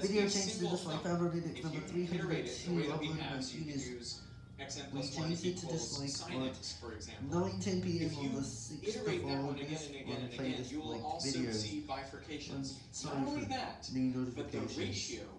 Video changes to this one, number. found on number you iterate it the way that we uploaded by have, We plus changed it to this dislike for 9:10 p.m. If on you the 6th iterate of that one again August and again when I and again, this you will also video. see bifurcations. sorry Not only for that, new but the notifications. ratio